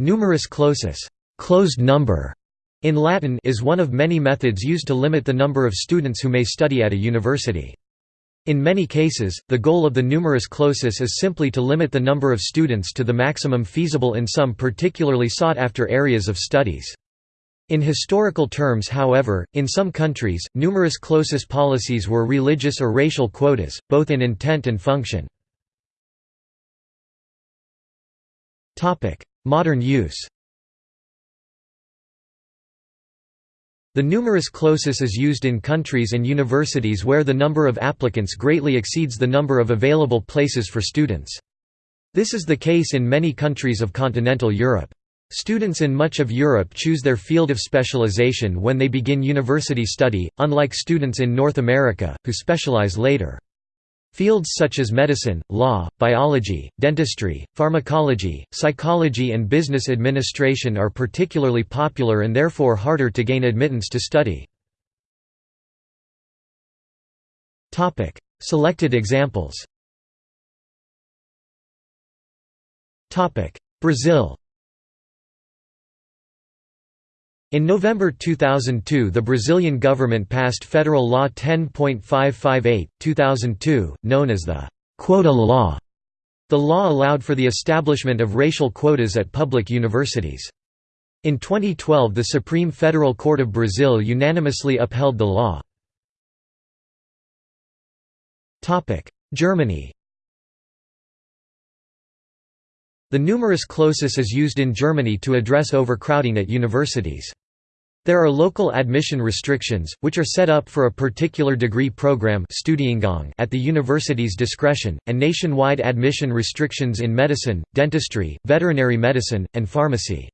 Numerus clausus closed number", in Latin is one of many methods used to limit the number of students who may study at a university. In many cases, the goal of the numerus clausus is simply to limit the number of students to the maximum feasible in some particularly sought-after areas of studies. In historical terms however, in some countries, numerus clausus policies were religious or racial quotas, both in intent and function. Modern use The numerus clausus is used in countries and universities where the number of applicants greatly exceeds the number of available places for students. This is the case in many countries of continental Europe. Students in much of Europe choose their field of specialization when they begin university study, unlike students in North America, who specialize later. Fields such as medicine, law, biology, dentistry, pharmacology, psychology and business administration are particularly popular and therefore harder to gain admittance to study. Selected examples. Brazil In November 2002 the Brazilian government passed Federal Law 10.558, 2002, known as the «quota law». The law allowed for the establishment of racial quotas at public universities. In 2012 the Supreme Federal Court of Brazil unanimously upheld the law. Germany The numerus clausus is used in Germany to address overcrowding at universities. There are local admission restrictions, which are set up for a particular degree program at the university's discretion, and nationwide admission restrictions in medicine, dentistry, veterinary medicine, and pharmacy.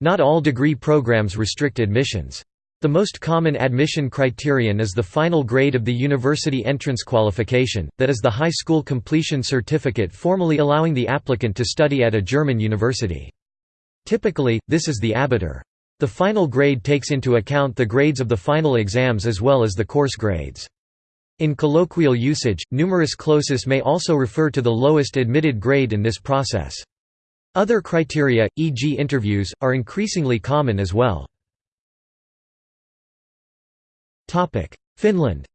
Not all degree programs restrict admissions. The most common admission criterion is the final grade of the university entrance qualification, that is the high school completion certificate formally allowing the applicant to study at a German university. Typically, this is the Abitur. The final grade takes into account the grades of the final exams as well as the course grades. In colloquial usage, numerus clausus may also refer to the lowest admitted grade in this process. Other criteria, e.g. interviews, are increasingly common as well. Finland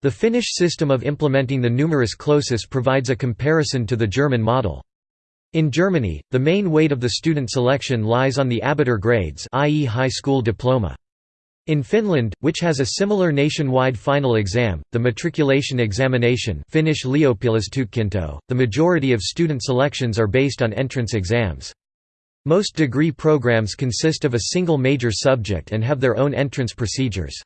The Finnish system of implementing the numerus clausus provides a comparison to the German model. In Germany, the main weight of the student selection lies on the Abitur grades i.e. high school diploma. In Finland, which has a similar nationwide final exam, the matriculation examination Finnish the majority of student selections are based on entrance exams. Most degree programs consist of a single major subject and have their own entrance procedures.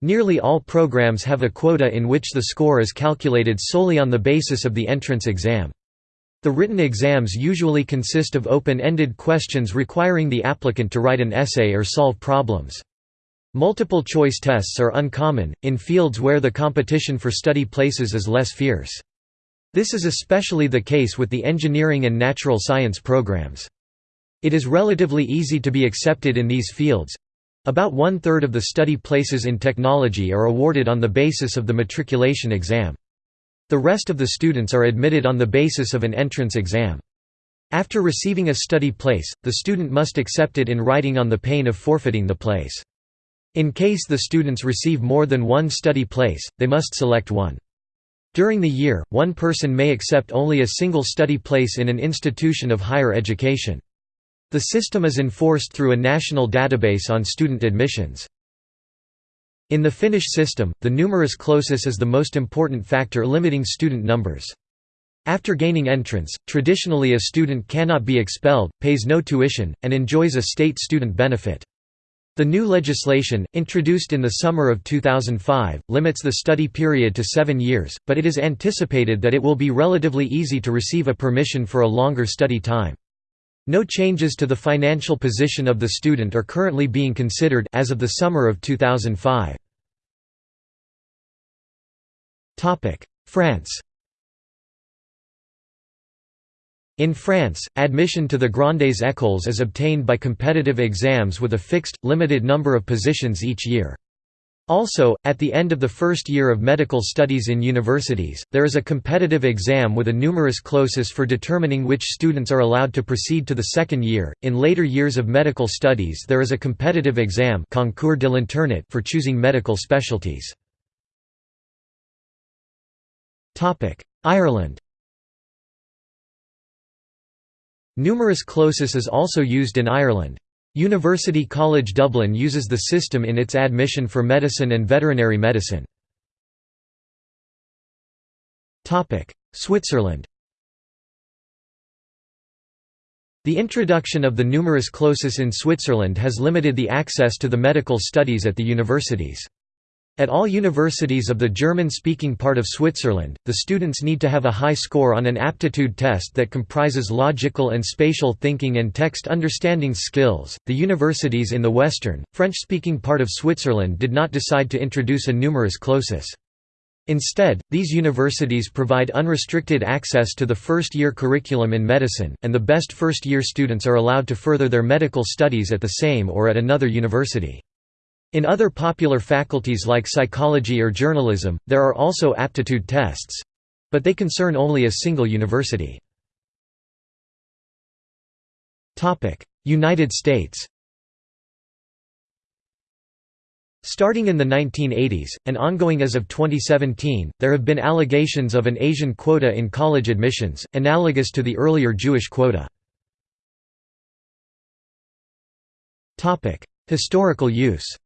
Nearly all programs have a quota in which the score is calculated solely on the basis of the entrance exam. The written exams usually consist of open-ended questions requiring the applicant to write an essay or solve problems. Multiple choice tests are uncommon, in fields where the competition for study places is less fierce. This is especially the case with the engineering and natural science programs. It is relatively easy to be accepted in these fields. About one-third of the study places in technology are awarded on the basis of the matriculation exam. The rest of the students are admitted on the basis of an entrance exam. After receiving a study place, the student must accept it in writing on the pain of forfeiting the place. In case the students receive more than one study place, they must select one. During the year, one person may accept only a single study place in an institution of higher education. The system is enforced through a national database on student admissions. In the Finnish system, the numerus clausus is the most important factor limiting student numbers. After gaining entrance, traditionally a student cannot be expelled, pays no tuition, and enjoys a state student benefit. The new legislation, introduced in the summer of 2005, limits the study period to seven years, but it is anticipated that it will be relatively easy to receive a permission for a longer study time. No changes to the financial position of the student are currently being considered as of the summer of 2005. France In France, admission to the Grandes Écoles is obtained by competitive exams with a fixed, limited number of positions each year. Also, at the end of the first year of medical studies in universities, there is a competitive exam with a numerus clausus for determining which students are allowed to proceed to the second year. In later years of medical studies, there is a competitive exam concours de l'internat for choosing medical specialties. Topic: Ireland. Numerus clausus is also used in Ireland. University College Dublin uses the system in its admission for medicine and veterinary medicine. Switzerland The introduction of the numerus clausus in Switzerland has limited the access to the medical studies at the universities. At all universities of the German-speaking part of Switzerland, the students need to have a high score on an aptitude test that comprises logical and spatial thinking and text understanding skills. The universities in the western, French-speaking part of Switzerland did not decide to introduce a numerus clausus. Instead, these universities provide unrestricted access to the first-year curriculum in medicine, and the best first-year students are allowed to further their medical studies at the same or at another university. In other popular faculties like psychology or journalism, there are also aptitude tests—but they concern only a single university. United States Starting in the 1980s, and ongoing as of 2017, there have been allegations of an Asian quota in college admissions, analogous to the earlier Jewish quota. Historical use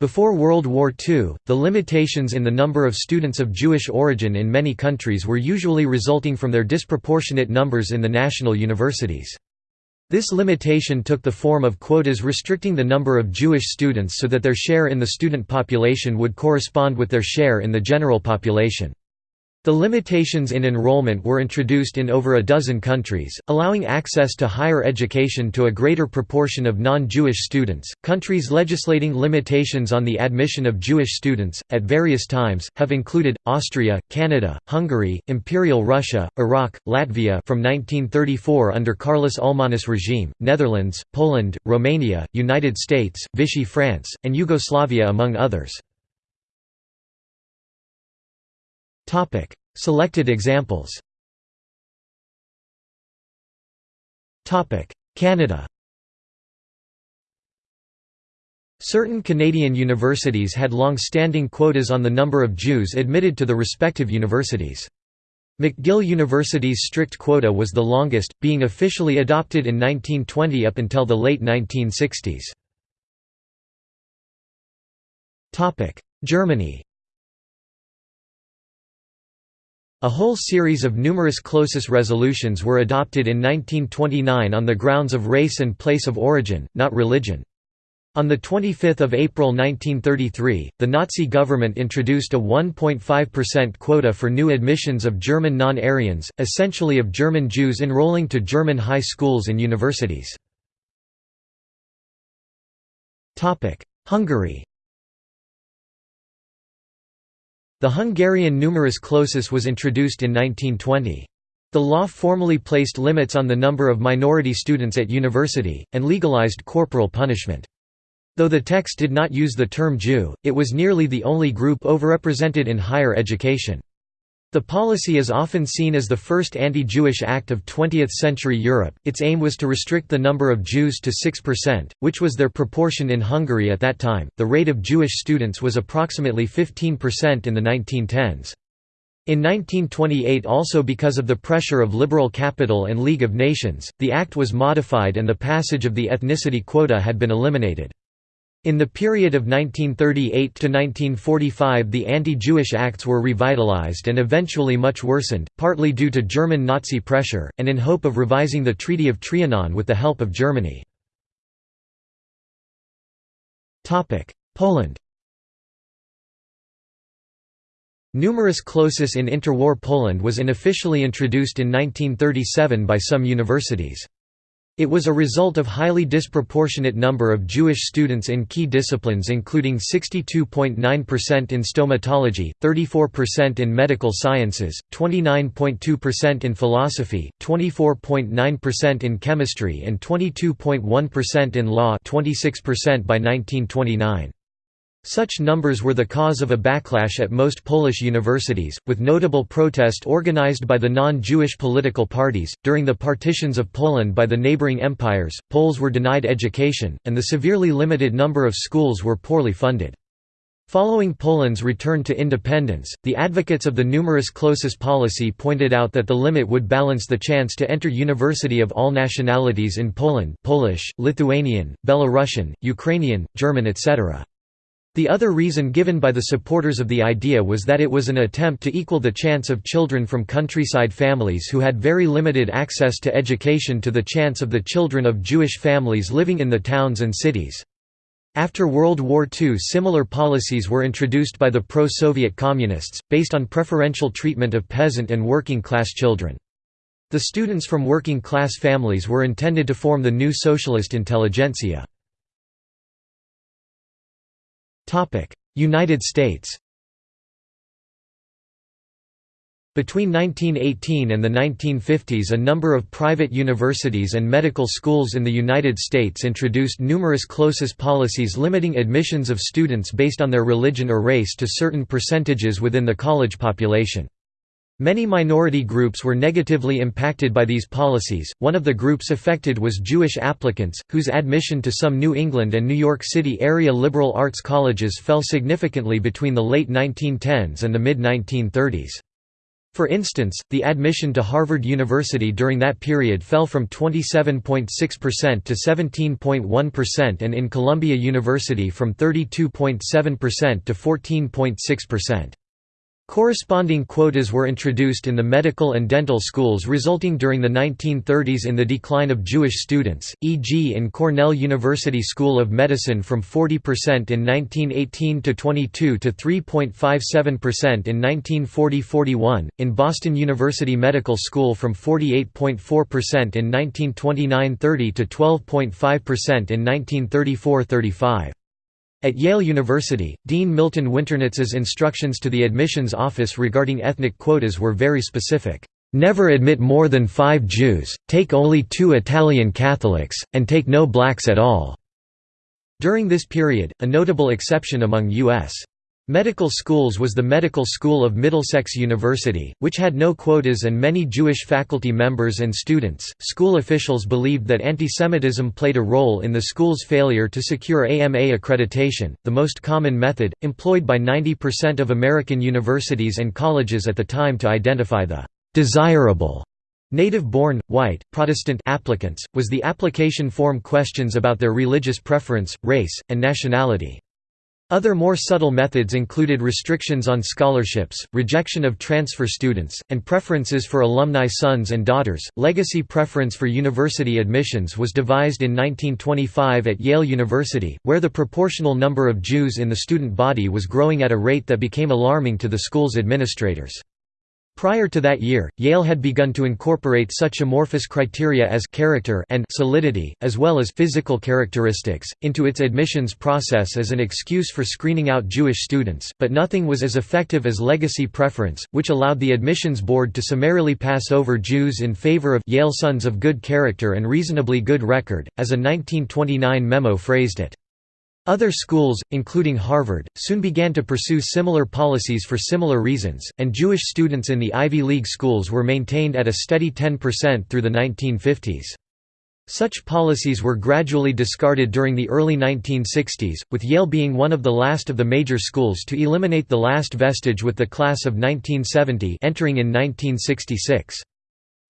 Before World War II, the limitations in the number of students of Jewish origin in many countries were usually resulting from their disproportionate numbers in the national universities. This limitation took the form of quotas restricting the number of Jewish students so that their share in the student population would correspond with their share in the general population. The limitations in enrollment were introduced in over a dozen countries, allowing access to higher education to a greater proportion of non-Jewish students. Countries legislating limitations on the admission of Jewish students at various times have included Austria, Canada, Hungary, Imperial Russia, Iraq, Latvia from 1934 under Kārlis Ulmanis regime, Netherlands, Poland, Romania, United States, Vichy France, and Yugoslavia among others. Selected examples. Topic: Canada. Certain Canadian universities had long-standing quotas on the number of Jews admitted to the respective universities. McGill University's strict quota was the longest, being officially adopted in 1920 up until the late 1960s. Germany A whole series of numerus clausus resolutions were adopted in 1929 on the grounds of race and place of origin, not religion. On 25 April 1933, the Nazi government introduced a 1.5% quota for new admissions of German non-Aryans, essentially of German Jews enrolling to German high schools and universities. Hungary The Hungarian numerus clausus was introduced in 1920. The law formally placed limits on the number of minority students at university, and legalized corporal punishment. Though the text did not use the term Jew, it was nearly the only group overrepresented in higher education. The policy is often seen as the first anti-Jewish act of 20th-century Europe. Its aim was to restrict the number of Jews to 6%, which was their proportion in Hungary at that time. The rate of Jewish students was approximately 15% in the 1910s. In 1928 also because of the pressure of liberal capital and League of Nations, the act was modified and the passage of the ethnicity quota had been eliminated. In the period of 1938 to 1945 the anti-Jewish acts were revitalized and eventually much worsened, partly due to German Nazi pressure, and in hope of revising the Treaty of Trianon with the help of Germany. Poland Numerus clausus in interwar Poland was unofficially introduced in 1937 by some universities. It was a result of highly disproportionate number of Jewish students in key disciplines including 62.9% in stomatology, 34% in medical sciences, 29.2% in philosophy, 24.9% in chemistry and 22.1% in law 26% by 1929. Such numbers were the cause of a backlash at most Polish universities, with notable protest organized by the non-Jewish political parties. During the partitions of Poland by the neighboring empires, Poles were denied education, and the severely limited number of schools were poorly funded. Following Poland's return to independence, the advocates of the numerus clausus policy pointed out that the limit would balance the chance to enter university of all nationalities in Poland Polish, Lithuanian, Belarusian, Ukrainian, German etc. The other reason given by the supporters of the idea was that it was an attempt to equal the chance of children from countryside families who had very limited access to education to the chance of the children of Jewish families living in the towns and cities. After World War II similar policies were introduced by the pro-Soviet communists, based on preferential treatment of peasant and working-class children. The students from working-class families were intended to form the new socialist intelligentsia. United States Between 1918 and the 1950s a number of private universities and medical schools in the United States introduced numerus clausus policies limiting admissions of students based on their religion or race to certain percentages within the college population. Many minority groups were negatively impacted by these policies. One of the groups affected was Jewish applicants, whose admission to some New England and New York City area liberal arts colleges fell significantly between the late 1910s and the mid 1930s. For instance, the admission to Harvard University during that period fell from 27.6% to 17.1% and in Columbia University from 32.7% to 14.6%. Corresponding quotas were introduced in the medical and dental schools resulting during the 1930s in the decline of Jewish students, e.g. in Cornell University School of Medicine from 40% in 1918 to 22 to 3.57% in 1940–41, in Boston University Medical School from 48.4% in 1929–30 to 12.5% in 1934–35. At Yale University, Dean Milton Winternitz's instructions to the admissions office regarding ethnic quotas were very specific. Never admit more than five Jews, take only two Italian Catholics, and take no blacks at all." During this period, a notable exception among U.S. Medical schools was the Medical School of Middlesex University, which had no quotas and many Jewish faculty members and students. School officials believed that antisemitism played a role in the school's failure to secure AMA accreditation, the most common method, employed by 90% of American universities and colleges at the time to identify the desirable native-born, white, Protestant applicants, was the application form questions about their religious preference, race, and nationality. Other more subtle methods included restrictions on scholarships, rejection of transfer students, and preferences for alumni sons and daughters. Legacy preference for university admissions was devised in 1925 at Yale University, where the proportional number of Jews in the student body was growing at a rate that became alarming to the school's administrators. Prior to that year, Yale had begun to incorporate such amorphous criteria as character and solidity, as well as physical characteristics, into its admissions process as an excuse for screening out Jewish students, but nothing was as effective as legacy preference, which allowed the admissions board to summarily pass over Jews in favor of Yale sons of good character and reasonably good record, as a 1929 memo phrased it. Other schools, including Harvard, soon began to pursue similar policies for similar reasons, and Jewish students in the Ivy League schools were maintained at a steady 10% through the 1950s. Such policies were gradually discarded during the early 1960s, with Yale being one of the last of the major schools to eliminate the last vestige with the class of 1970 entering in 1966.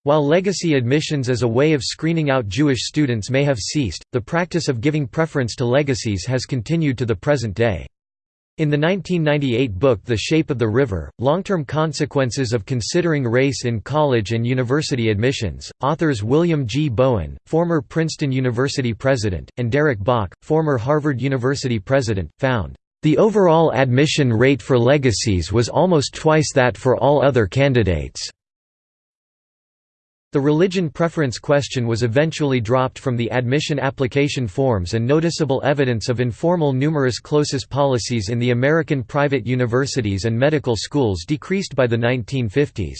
While legacy admissions as a way of screening out Jewish students may have ceased, the practice of giving preference to legacies has continued to the present day. In the 1998 book The Shape of the River, Long-Term Consequences of Considering Race in College and University Admissions, authors William G. Bowen, former Princeton University president, and Derek Bok, former Harvard University president, found, "...the overall admission rate for legacies was almost twice that for all other candidates." The religion preference question was eventually dropped from the admission application forms and noticeable evidence of informal numerus clausus policies in the American private universities and medical schools decreased by the 1950s.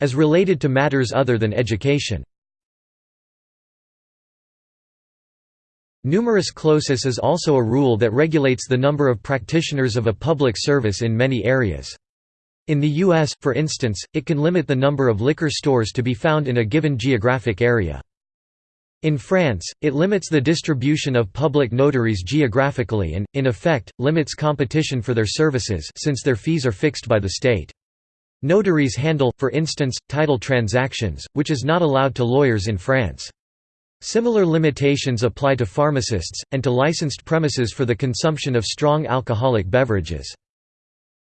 As related to matters other than education Numerus clausus is also a rule that regulates the number of practitioners of a public service in many areas. In the U.S., for instance, it can limit the number of liquor stores to be found in a given geographic area. In France, it limits the distribution of public notaries geographically and, in effect, limits competition for their services since their fees are fixed by the state. Notaries handle, for instance, title transactions, which is not allowed to lawyers in France. Similar limitations apply to pharmacists, and to licensed premises for the consumption of strong alcoholic beverages.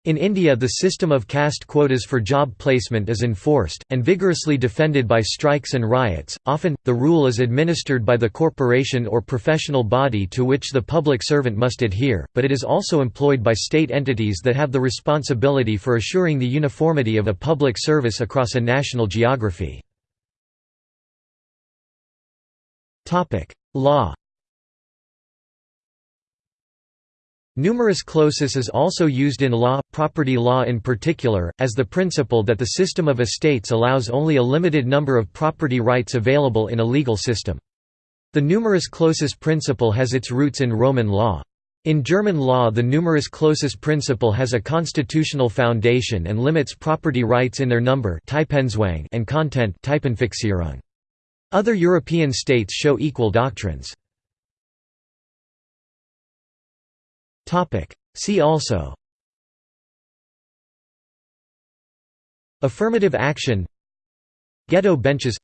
In India the system of caste quotas for job placement is enforced, and vigorously defended by strikes and riots. Often, the rule is administered by the corporation or professional body to which the public servant must adhere, but it is also employed by state entities that have the responsibility for assuring the uniformity of a public service across a national geography. Law Numerus clausus is also used in law, property law in particular, as the principle that the system of estates allows only a limited number of property rights available in a legal system. The numerus clausus principle has its roots in Roman law. In German law the numerus clausus principle has a constitutional foundation and limits property rights in their number and content Other European states show equal doctrines. See also Affirmative action Ghetto benches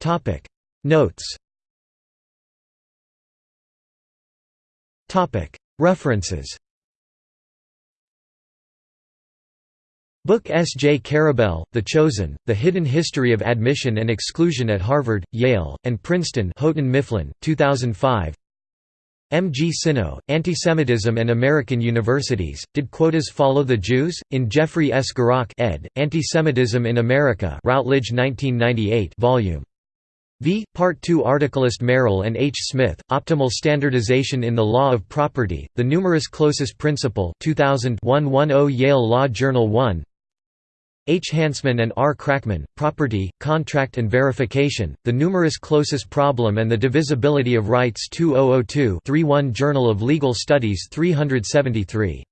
Topic. Notes Topic. References Book S. J. Karabel, The Chosen, The Hidden History of Admission and Exclusion at Harvard, Yale, and Princeton Houghton Mifflin, 2005 M. G. Synnott, Antisemitism and American Universities, Did Quotas Follow the Jews? In Jeffrey S. Gurock ed., Antisemitism in America Routledge 1998 volume. V. Part 2 Articlist Merrill and H. Smith, Optimal Standardization in the Law of Property, The Numerus Clausus Principle 2000 110 Yale Law Journal 1 H. Hansmann and R. Kraakman, Property, Contract and Verification, The Numerus Clausus Problem and the Divisibility of Rights 2002 31 Journal of Legal Studies 373